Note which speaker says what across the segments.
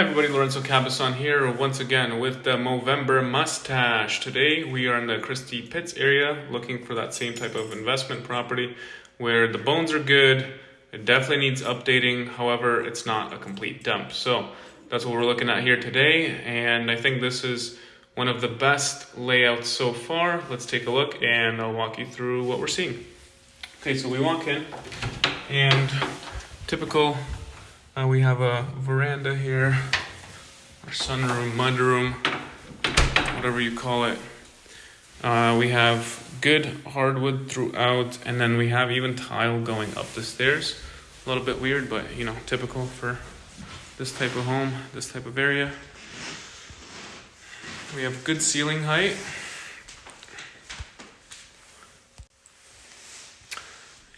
Speaker 1: Everybody, Lorenzo Cabazon here once again with the Movember Mustache. Today we are in the Christie Pitts area looking for that same type of investment property where the bones are good, it definitely needs updating, however it's not a complete dump. So that's what we're looking at here today and I think this is one of the best layouts so far. Let's take a look and I'll walk you through what we're seeing. Okay, so we walk in and typical uh, we have a veranda here, our sunroom, mudroom, whatever you call it. Uh, we have good hardwood throughout, and then we have even tile going up the stairs. A little bit weird, but you know, typical for this type of home, this type of area. We have good ceiling height.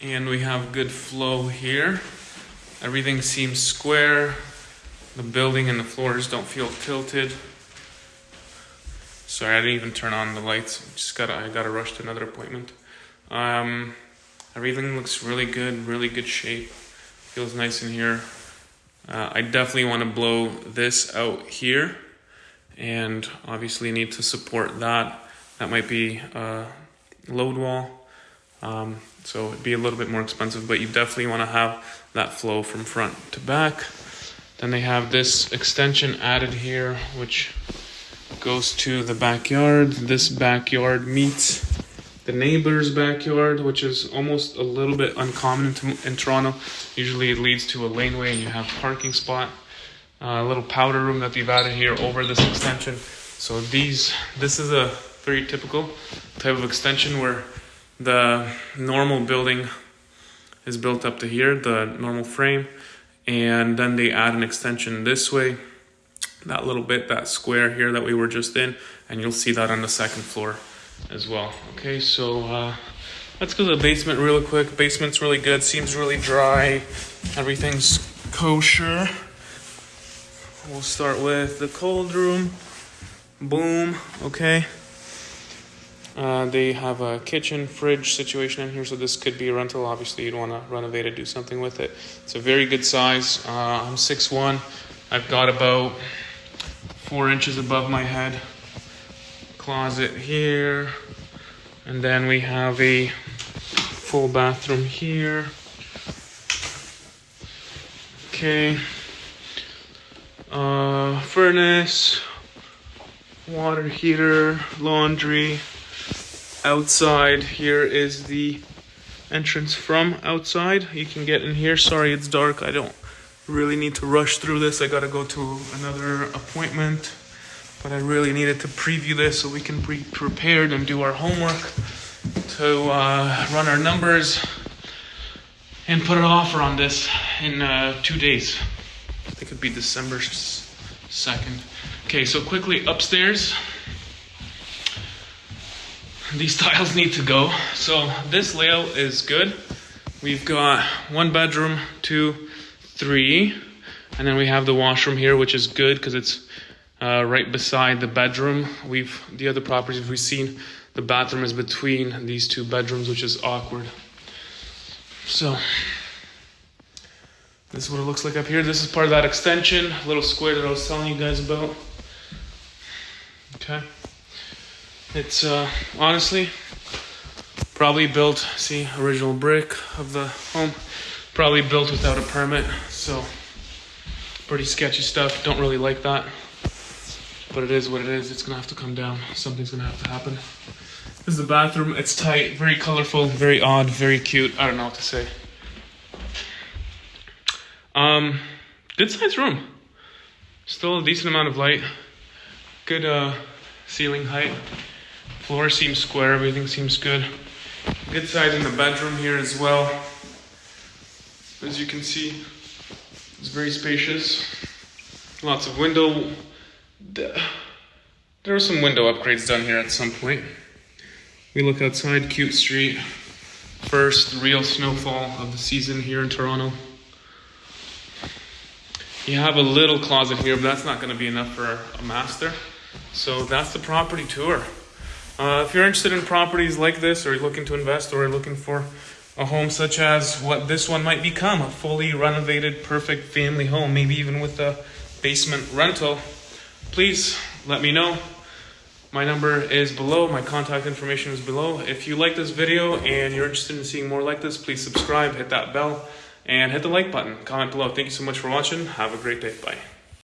Speaker 1: And we have good flow here. Everything seems square. The building and the floors don't feel tilted. Sorry, I didn't even turn on the lights. Just gotta, I gotta rush to another appointment. Um, everything looks really good, really good shape. Feels nice in here. Uh, I definitely want to blow this out here, and obviously need to support that. That might be a load wall. Um, so it'd be a little bit more expensive, but you definitely want to have that flow from front to back. Then they have this extension added here, which goes to the backyard. This backyard meets the neighbor's backyard, which is almost a little bit uncommon in, Toronto. Usually it leads to a laneway and you have parking spot. Uh, a little powder room that they've added here over this extension. So these, this is a very typical type of extension where the normal building is built up to here, the normal frame, and then they add an extension this way, that little bit, that square here that we were just in, and you'll see that on the second floor as well. Okay, so uh, let's go to the basement real quick. Basement's really good, seems really dry, everything's kosher. We'll start with the cold room. Boom, okay. Uh, they have a kitchen, fridge situation in here, so this could be a rental. Obviously, you'd want to renovate it, do something with it. It's a very good size. Uh, I'm 6'1. I've got about four inches above my head. Closet here. And then we have a full bathroom here. Okay. Uh, furnace, water heater, laundry outside. Here is the entrance from outside. You can get in here. Sorry it's dark. I don't really need to rush through this. I gotta go to another appointment but i really needed to preview this so we can be prepared and do our homework to uh, run our numbers and put an offer on this in uh, two days. I think it'd be december 2nd okay so quickly upstairs these tiles need to go. So this layout is good. We've got one bedroom, two, three, and then we have the washroom here, which is good because it's uh, right beside the bedroom. We've the other properties we've seen, the bathroom is between these two bedrooms, which is awkward. So this is what it looks like up here. This is part of that extension, little square that I was telling you guys about. Okay. It's uh, honestly probably built, see, original brick of the home, probably built without a permit, so pretty sketchy stuff. Don't really like that, but it is what it is. It's gonna have to come down. Something's gonna have to happen. This is the bathroom. It's tight, very colorful, very odd, very cute. I don't know what to say. Um, good sized room. Still a decent amount of light. Good uh, ceiling height. Floor seems square, everything seems good. Good size in the bedroom here as well. As you can see, it's very spacious. Lots of window. There are some window upgrades done here at some point. We look outside, cute street. First real snowfall of the season here in Toronto. You have a little closet here, but that's not going to be enough for a master. So that's the property tour. Uh, if you're interested in properties like this, or you're looking to invest, or looking for a home such as what this one might become a fully renovated, perfect family home, maybe even with a basement rental, please let me know. My number is below, my contact information is below. If you like this video and you're interested in seeing more like this, please subscribe, hit that bell, and hit the like button. Comment below. Thank you so much for watching. Have a great day. Bye.